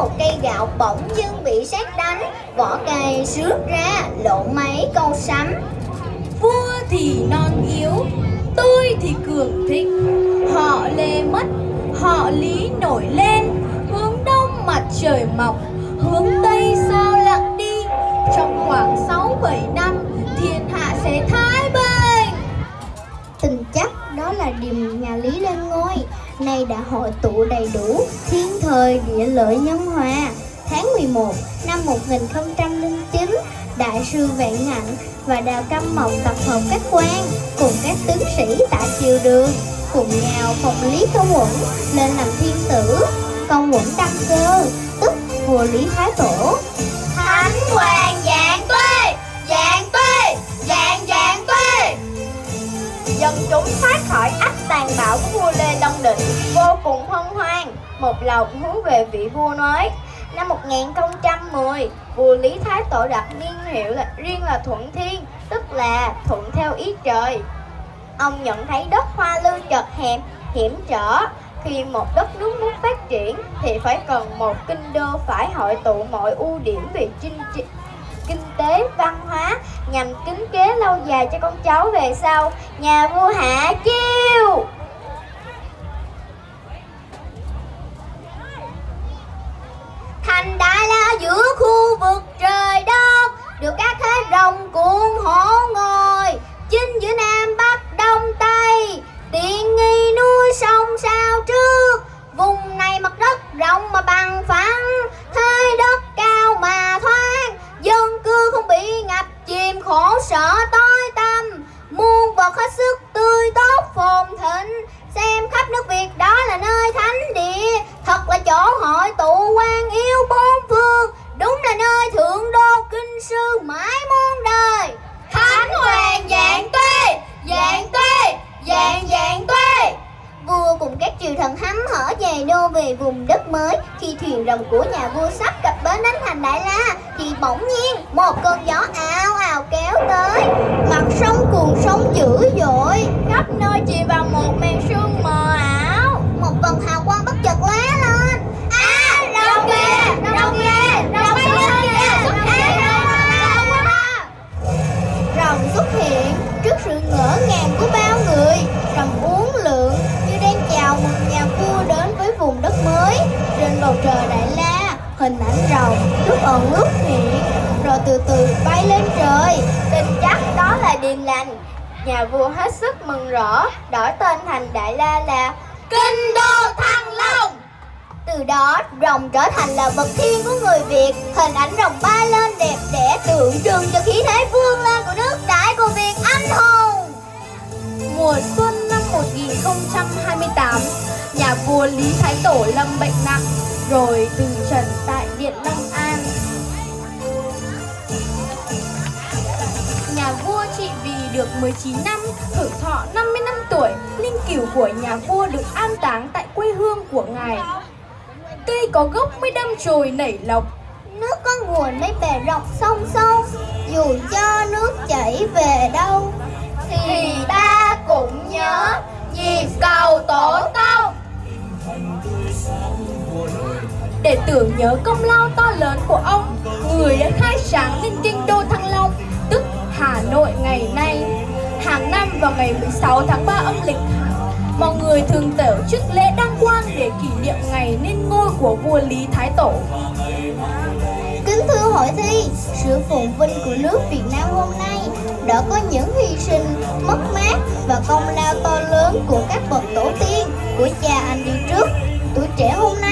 một cây gạo bỗng dưng bị sét đánh. Vỏ cây xước ra, lộ mấy câu sắm Vua thì non yếu, Tôi thì cường thịnh. Họ lê mất, Họ lý nổi lên. Hướng đông mặt trời mọc, Hướng điềm nhà Lý lên ngôi. Nay đã hội tụ đầy đủ Thiên thời, địa lợi, nhân hòa. Tháng 11 năm 1009 Đại sư Vạn hạnh và Đào Căm Mộc tập hợp các quan Cùng các tướng sĩ tại triều đường, Cùng nhau phòng Lý Công Uẩn lên làm thiên tử, Công Uẩn đăng cơ, Tức vua Lý Thái Tổ. Thánh hoàng dạng tuê Dạng tuê Dạng dạng tuê Dân chúng thoát khỏi hoàng bảo của vua Lê Long Định Vô cùng hân hoan Một lòng hướng về vị vua nói Năm 1010 Vua Lý Thái Tổ đặt niên hiệu là riêng là Thuận Thiên Tức là thuận theo ý trời. Ông nhận thấy đất hoa lưu chật hẹp, hiểm trở. Khi một đất nước muốn phát triển thì phải cần một kinh đô phải hội tụ mọi ưu điểm về chinh trị, tế, văn hóa nhằm kính kế lâu dài cho con cháu về sau. Nhà vua Hạ Chiêu. Thành Đại La giữa khu vực trời đất Được các thế rồng cuộn hổ ngồi. Chinh giữa Nam Bắc Đông Tây Tiện nghi núi sông sao trước. Vùng này mặt đất rộng mà bằng phẳng. Sợ sở tối tâm Muôn vật hết sức tươi tốt phồn thịnh. Đô về vùng đất mới, Khi thuyền rồng của nhà vua sắp cập bến đánh thành Đại La, Thì bỗng nhiên một cơn gió ào ào kéo tới. Mặt sông cuồng sóng Hình ảnh rồng lúc ẩn lúc hiện Rồi từ từ bay lên trời. Tin chắc đó là điềm lành. Nhà vua hết sức mừng rỡ, Đổi tên thành Đại La là Kinh Đô Thăng Long. Từ đó, rồng trở thành là vật thiên của người Việt. Hình ảnh rồng bay lên đẹp đẽ, tượng trưng cho khí thế vương lên của nước đại của Việt anh hùng. Mùa xuân năm 1028 Nhà vua Lý Thái Tổ lâm bệnh nặng, Rồi từ trần tại Điện Long An. Nhà vua trị vì được 19 năm Hưởng thọ 50 năm tuổi, Linh cửu của nhà vua được an táng tại quê hương của ngài. Cây có gốc mới đâm chồi nảy lộc Nước có nguồn mới bè rộng sông sâu Dù cho nước chảy về đâu Thì ta cũng nhớ Nhịp cầu tổ tưởng nhớ công lao to lớn của ông Người đã khai sáng nên kinh đô Thăng Long Tức Hà Nội ngày nay Hàng năm vào ngày 16 tháng 3 âm lịch Mọi người thường tổ chức lễ đăng quang để kỷ niệm ngày lên ngôi của vua Lý Thái Tổ Kính thưa hội thi, sự phồn vinh của nước Việt Nam hôm nay đã có những hy sinh, mất mát và công lao to lớn của các bậc tổ tiên, của cha anh đi trước. Tuổi trẻ hôm nay,